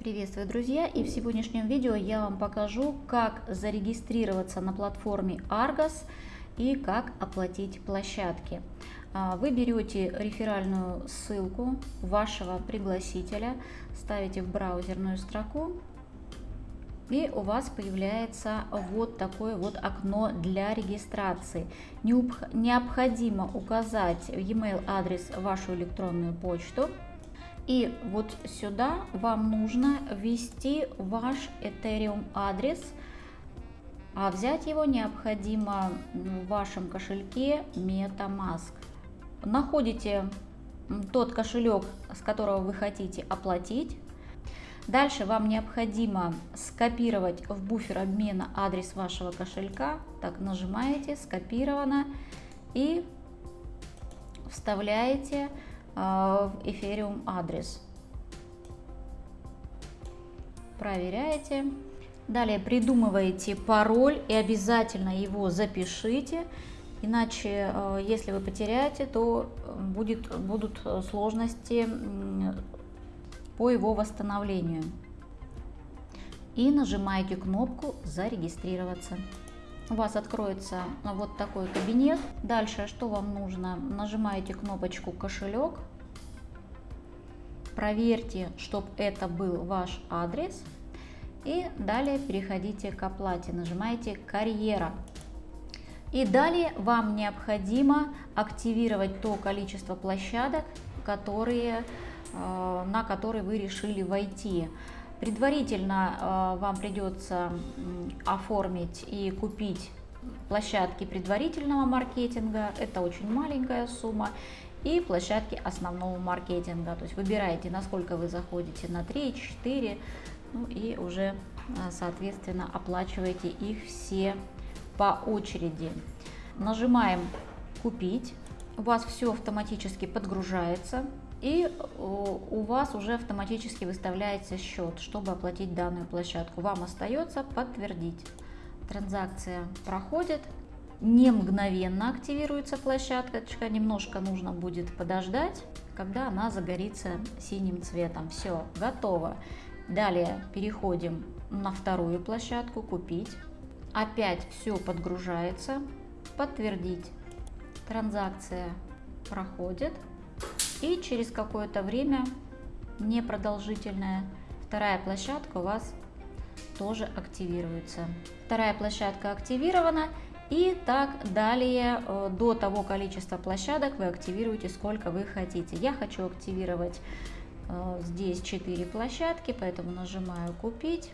Приветствую, друзья! И в сегодняшнем видео я вам покажу, как зарегистрироваться на платформе Argos и как оплатить площадки. А, вы берете реферальную ссылку вашего пригласителя, ставите в браузерную строку и у вас появляется вот такое вот окно для регистрации. Необходимо указать в e-mail адрес вашу электронную почту. И вот сюда вам нужно ввести ваш Ethereum адрес, а взять его необходимо в вашем кошельке MetaMask. Находите тот кошелек, с которого вы хотите оплатить, Дальше вам необходимо скопировать в буфер обмена адрес вашего кошелька. Так, нажимаете, скопировано и вставляете в Ethereum адрес. Проверяете. Далее придумываете пароль и обязательно его запишите. Иначе, э, если вы потеряете, то будет, будут сложности по его восстановлению. И нажимаете кнопку «Зарегистрироваться». У вас откроется вот такой кабинет. Дальше что вам нужно? Нажимаете кнопочку «Кошелек». Проверьте, чтобы это был ваш адрес. И далее переходите к оплате. Нажимаете «Карьера». И далее вам необходимо активировать то количество площадок, которые Э, на который вы решили войти. Предварительно э, вам придется оформить и купить площадки предварительного маркетинга, это очень маленькая сумма, и площадки основного маркетинга. То есть выбираете, насколько вы заходите, на 3, 4, ну и уже, э, соответственно, оплачиваете их все по очереди. Нажимаем «Купить», у вас все автоматически подгружается и у вас уже автоматически выставляется счет, чтобы оплатить данную площадку. Вам остается подтвердить. Транзакция проходит, не мгновенно активируется площадка, немножко нужно будет подождать, когда она загорится синим цветом. Все, готово. Далее переходим на вторую площадку «Купить». Опять все подгружается, подтвердить. Транзакция проходит. И через какое-то время, непродолжительное, вторая площадка у вас тоже активируется. Вторая площадка активирована. И так далее э, до того количества площадок вы активируете сколько вы хотите. Я хочу активировать э, здесь 4 площадки, поэтому нажимаю купить.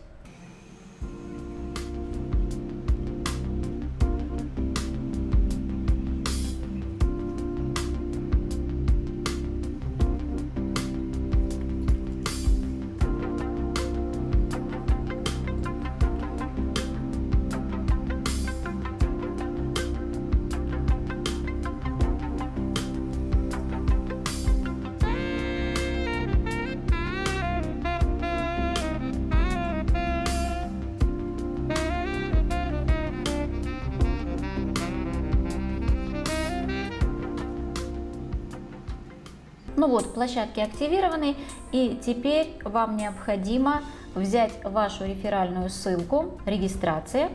Ну вот, площадки активированы, и теперь вам необходимо взять вашу реферальную ссылку, регистрация,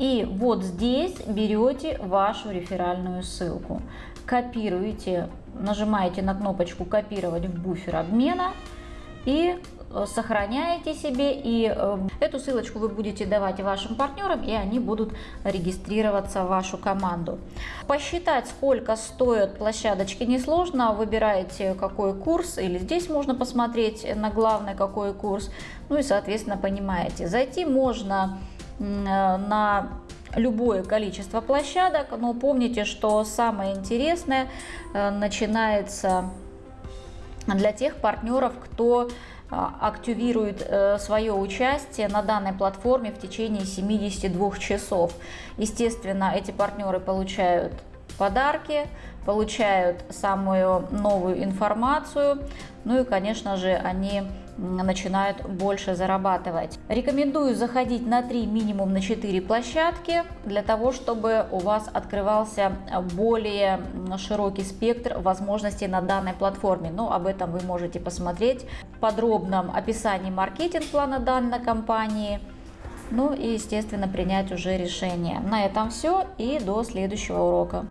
и вот здесь берете вашу реферальную ссылку, копируете, нажимаете на кнопочку «Копировать в буфер обмена» и сохраняете себе, и э, эту ссылочку вы будете давать вашим партнерам, и они будут регистрироваться в вашу команду. Посчитать, сколько стоят площадочки, несложно. Выбираете, какой курс, или здесь можно посмотреть на главный, какой курс. Ну и, соответственно, понимаете. Зайти можно э, на любое количество площадок, но помните, что самое интересное начинается для тех партнеров, кто активирует э, свое участие на данной платформе в течение 72 часов. Естественно, эти партнеры получают подарки, получают самую новую информацию, ну и, конечно же, они начинают больше зарабатывать. Рекомендую заходить на 3, минимум на 4 площадки, для того, чтобы у вас открывался более широкий спектр возможностей на данной платформе. Но об этом вы можете посмотреть подробном описании маркетинг-плана данной компании. Ну и, естественно, принять уже решение. На этом все и до следующего урока.